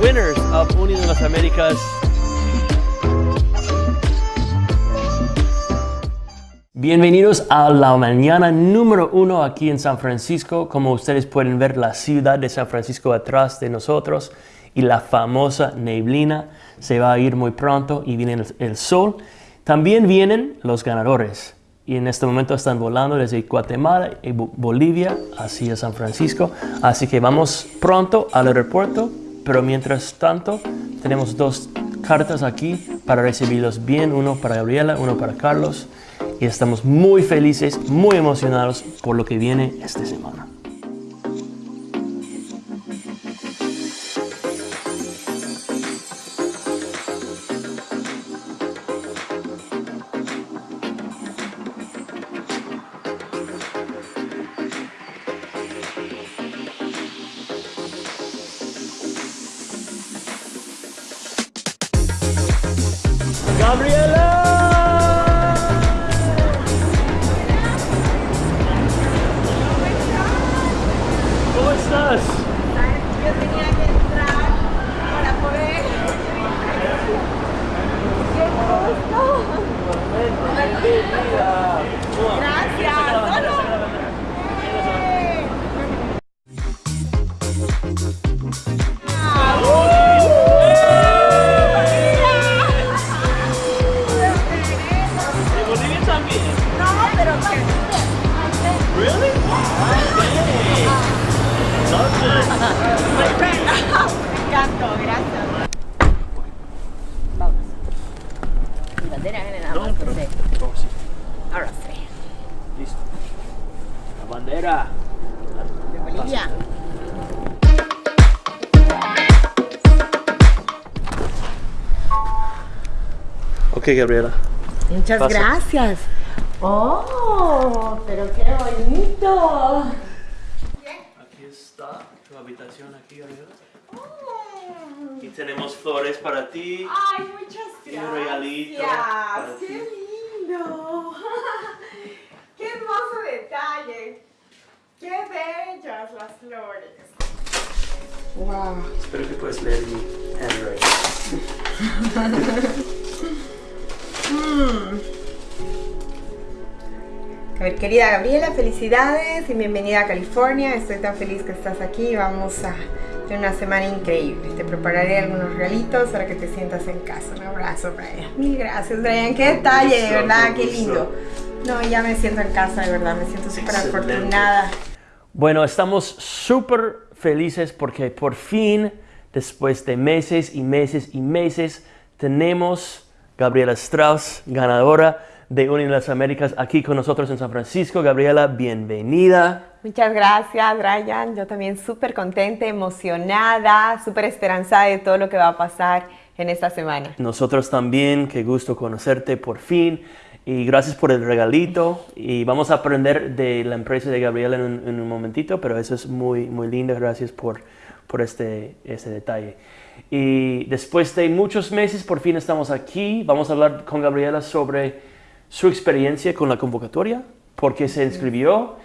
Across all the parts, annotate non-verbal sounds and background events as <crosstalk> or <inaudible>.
winners of Unido las Américas. Bienvenidos a la mañana número uno aquí en San Francisco. Como ustedes pueden ver, la ciudad de San Francisco atrás de nosotros y la famosa neblina se va a ir muy pronto y viene el sol. También vienen los ganadores y en este momento están volando desde Guatemala y Bolivia hacia San Francisco. Así que vamos pronto al aeropuerto, pero mientras tanto tenemos dos cartas aquí para recibirlos bien, uno para Gabriela, uno para Carlos. Y estamos muy felices, muy emocionados por lo que viene esta semana. ¡Gabriela! ¿Cómo estás? Yo tenía que entrar para poder. ¡Qué gusto! Gracias. Gabriela. Muchas Pasa. gracias. Oh, pero qué bonito. Aquí está tu habitación aquí, Gabriela. Y tenemos flores para ti. Ay, muchas Y gracias. un regalito para ti. Qué lindo. <laughs> Qué hermoso detalle. Qué bellas las flores. Wow. Espero que puedas leer mi handwriting. <laughs> querida Gabriela, felicidades y bienvenida a California. Estoy tan feliz que estás aquí. Vamos a tener una semana increíble. Te prepararé algunos regalitos para que te sientas en casa. Un abrazo, Brian. Mil gracias, Brian. Qué detalle, de verdad, qué lindo. No, ya me siento en casa, de verdad. Me siento súper afortunada. Bueno, estamos súper felices porque por fin, después de meses y meses y meses, tenemos Gabriela Strauss, ganadora de Unión las Américas, aquí con nosotros en San Francisco. Gabriela, bienvenida. Muchas gracias, Brian. Yo también súper contenta, emocionada, súper esperanzada de todo lo que va a pasar en esta semana. Nosotros también, qué gusto conocerte por fin. Y gracias por el regalito. Y vamos a aprender de la empresa de Gabriela en un, en un momentito, pero eso es muy, muy lindo. Gracias por, por este, este detalle. Y después de muchos meses, por fin estamos aquí. Vamos a hablar con Gabriela sobre su experiencia con la convocatoria, por qué se inscribió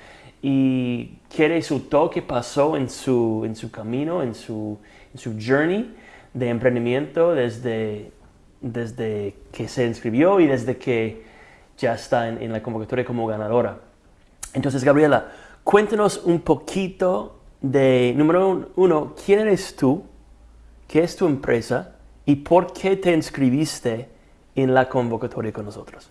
y qué resultó, qué pasó en su, en su camino, en su, su journey de emprendimiento desde, desde que se inscribió y desde que ya está en, en la convocatoria como ganadora. Entonces, Gabriela, cuéntanos un poquito de, número un- uno, ¿quién eres tú? ¿Qué es tu empresa? ¿Y por qué te inscribiste en la convocatoria con nosotros?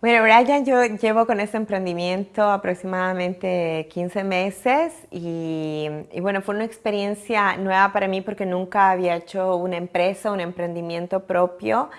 Bueno, Brian, yo llevo con este emprendimiento aproximadamente 15 meses y, y bueno, fue una experiencia nueva para mí porque nunca había hecho una empresa, un emprendimiento propio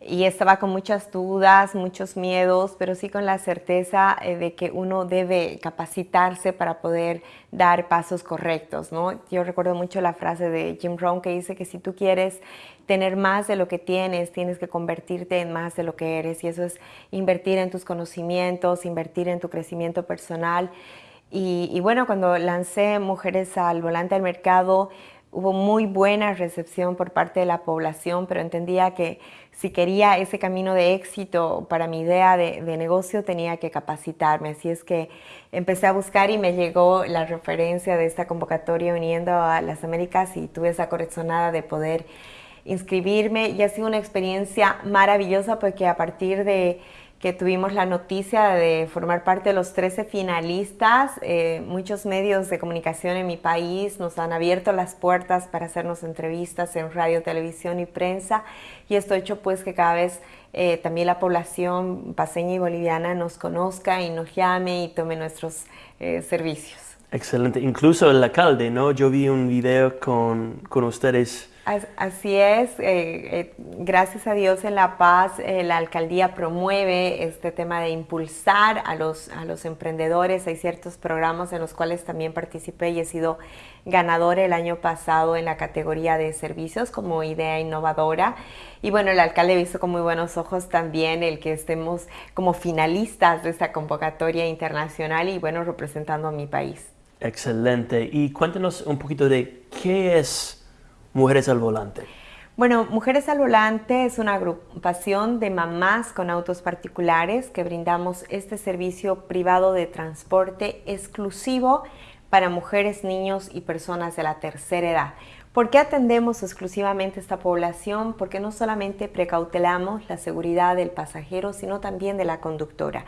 y estaba con muchas dudas, muchos miedos, pero sí con la certeza eh, de que uno debe capacitarse para poder dar pasos correctos, ¿no? Yo recuerdo mucho la frase de Jim Rohn que dice que si tú quieres tener más de lo que tienes, tienes que convertirte en más de lo que eres y eso es invertir en tus conocimientos, invertir en tu crecimiento personal. Y, y bueno, cuando lancé Mujeres al Volante al Mercado, hubo muy buena recepción por parte de la población, pero entendía que si quería ese camino de éxito para mi idea de, negocio tenía que capacitarme. Así es que empecé a buscar y me llegó la referencia de esta convocatoria uniendo a las Américas y tuve esa corazonada de poder inscribirme y ha sido una experiencia maravillosa porque a partir de que tuvimos la noticia de formar parte de los 13 finalistas. Eh, muchos medios de comunicación en mi país nos han abierto las puertas para hacernos entrevistas en radio, televisión y prensa y esto ha hecho pues que cada vez eh, también la población paseña y boliviana nos conozca y nos llame y tome nuestros eh, servicios. Excelente. Incluso el alcalde, ¿no? Yo vi un video con, con ustedes Así es, eh, eh, gracias a Dios en La Paz eh, la alcaldía promueve este tema de impulsar a los, a los emprendedores. Hay ciertos programas en los cuales también participé y he sido ganador el año pasado en la categoría de servicios como idea innovadora. Y bueno, el alcalde visto con muy buenos ojos también el que estemos como finalistas de esta convocatoria internacional y bueno, representando a mi país. Excelente. Y cuéntenos un poquito de qué es Mujeres al Volante? Bueno, Mujeres al Volante es una agrupación de mamás con autos particulares que brindamos este servicio privado de transporte exclusivo para mujeres, niños y personas de la tercera edad. ¿Por qué atendemos exclusivamente esta población? Porque no solamente precautelamos la seguridad del pasajero, sino también de la conductora.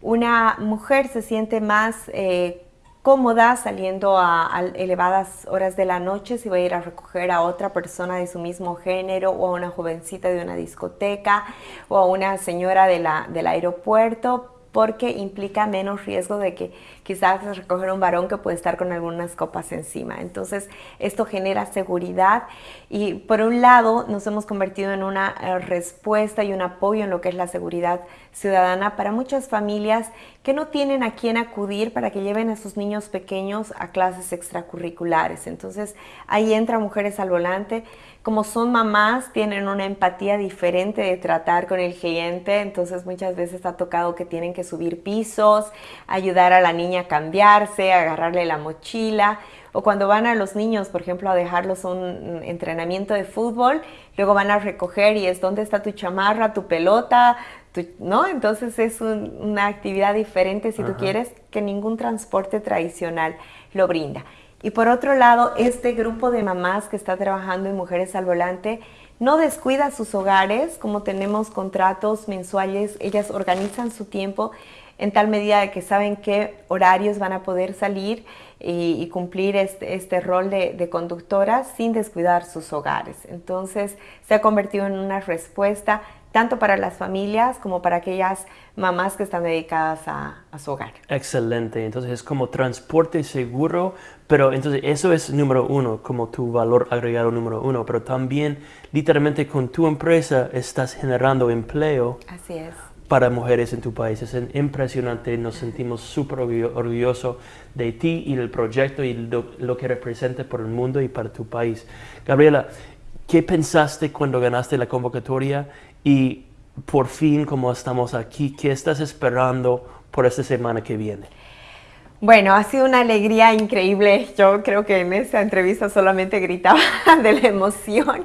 Una mujer se siente más eh, cómoda saliendo a, elevadas horas de la noche si va a ir a recoger a otra persona de su mismo género o a una jovencita de una discoteca o a una señora del aeropuerto porque implica menos riesgo de que quizás recoger un varón que puede estar con algunas copas encima. Entonces, esto genera seguridad y por un lado nos hemos convertido en una eh, respuesta y un apoyo en lo que es la seguridad ciudadana para muchas familias que no tienen a quién acudir para que lleven a sus niños pequeños a clases extracurriculares. Entonces, ahí entra Mujeres al Volante. Como son mamás, tienen una empatía diferente de tratar con el cliente, entonces muchas veces ha tocado que tienen que subir pisos, ayudar a la niña a cambiarse, agarrarle la mochila, o cuando van a los niños, por ejemplo, a dejarlos un entrenamiento de fútbol, luego van a recoger y es dónde está tu chamarra, tu pelota, ¿no? Entonces es una actividad diferente si tú quieres que ningún transporte tradicional lo brinda. Y por otro lado, este grupo de mamás que está trabajando en Mujeres al Volante no descuida sus hogares, como tenemos contratos mensuales, ellas organizan su tiempo en tal medida que saben qué horarios van a poder salir y, cumplir este, este rol de, de, conductoras sin descuidar sus hogares. Entonces se ha convertido en una respuesta tanto para las familias como para aquellas mamás que están dedicadas a, su hogar. Excelente, entonces es como transporte seguro, pero entonces eso es número uno, como tu valor agregado número uno, pero también literalmente con tu empresa estás generando empleo. Así es. Para mujeres en tu país. Es impresionante, nos sentimos súper orgullosos de ti y del proyecto y lo, lo que representa por el mundo y para tu país. Gabriela, ¿qué pensaste cuando ganaste la convocatoria y por fin, como estamos aquí, ¿qué estás esperando por esta semana que viene? Bueno, ha sido una alegría increíble. Yo creo que en esta entrevista solamente gritaba <laughs> de la emoción,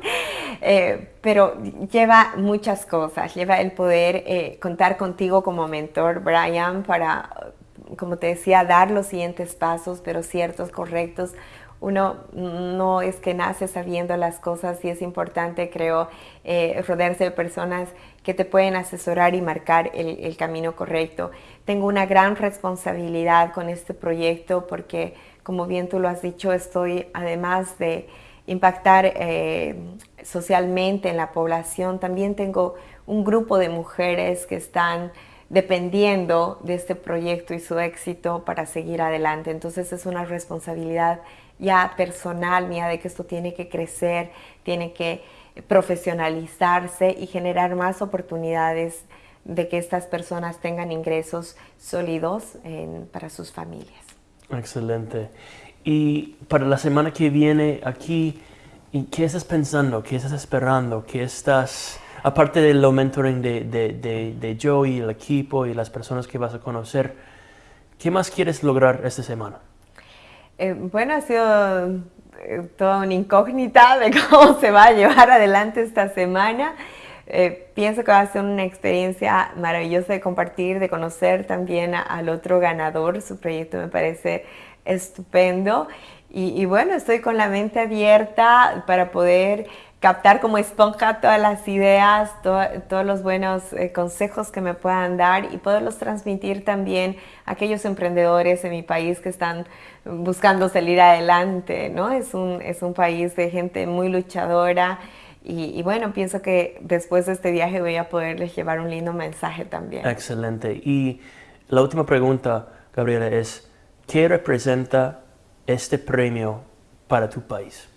eh, pero lleva muchas cosas. Lleva el poder eh, contar contigo como mentor, Brian, para, como te decía, dar los siguientes pasos, pero ciertos, correctos, uno no es que nace sabiendo las cosas y es importante, creo, eh, rodearse de personas que te pueden asesorar y marcar el, camino correcto. Tengo una gran responsabilidad con este proyecto porque, como bien tú lo has dicho, estoy además de impactar eh, socialmente en la población, también tengo un grupo de mujeres que están dependiendo de este proyecto y su éxito para seguir adelante. Entonces es una responsabilidad ya personal mía de que esto tiene que crecer, tiene que profesionalizarse y generar más oportunidades de que estas personas tengan ingresos sólidos para sus familias. Excelente. Y para la semana que viene aquí, ¿qué estás pensando? ¿Qué estás esperando? ¿Qué estás, aparte del mentoring de, de, de, de Joe y el equipo y las personas que vas a conocer, ¿qué más quieres lograr esta semana? Eh, bueno, ha sido eh, toda una incógnita de <laughs> cómo se va a llevar adelante esta semana. Eh, pienso que va a ser una experiencia maravillosa de compartir, de conocer también al otro ganador. Su proyecto me parece estupendo. Y, bueno, estoy con la mente abierta para poder captar como esponja todas las ideas, todos los buenos eh, consejos que me puedan dar y poderlos transmitir también a aquellos emprendedores en mi país que están buscando salir adelante, ¿no? Es un, es un país de gente muy luchadora y, bueno, pienso que después de este viaje voy a poderles llevar un lindo mensaje también. Excelente. Y la última pregunta, Gabriela, es, ¿qué representa este premio para tu país?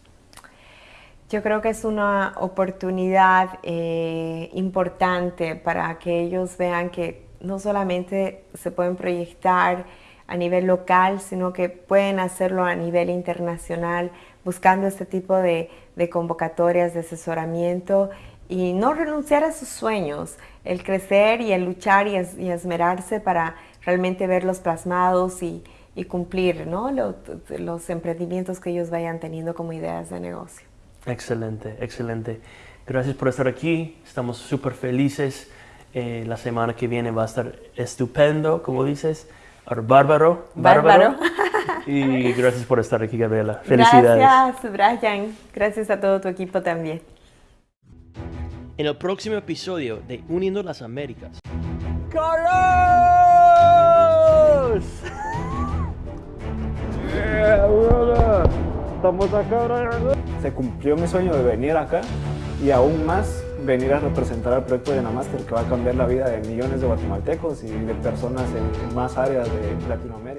Yo creo que es una oportunidad eh, importante para que ellos vean que no solamente se pueden proyectar a nivel local, sino que pueden hacerlo a nivel internacional, buscando este tipo de, convocatorias de asesoramiento y no renunciar a sus sueños, el crecer y el luchar y, esmerarse para realmente verlos plasmados y, cumplir los, emprendimientos que ellos vayan teniendo como ideas de negocio. Excelente, excelente. Gracias por estar aquí, estamos súper felices. Eh, la semana que viene va a estar estupendo, como dices. Bárbaro. Bárbaro. Y gracias por estar aquí, Gabriela. Felicidades. Gracias, Brian. Gracias a todo tu equipo también. En el próximo episodio de Uniendo las Américas. ¡Carlos! Estamos acá, Se cumplió mi sueño de venir acá y aún más venir a representar al proyecto de Namaster que va a cambiar la vida de millones de guatemaltecos y de personas en más áreas de Latinoamérica.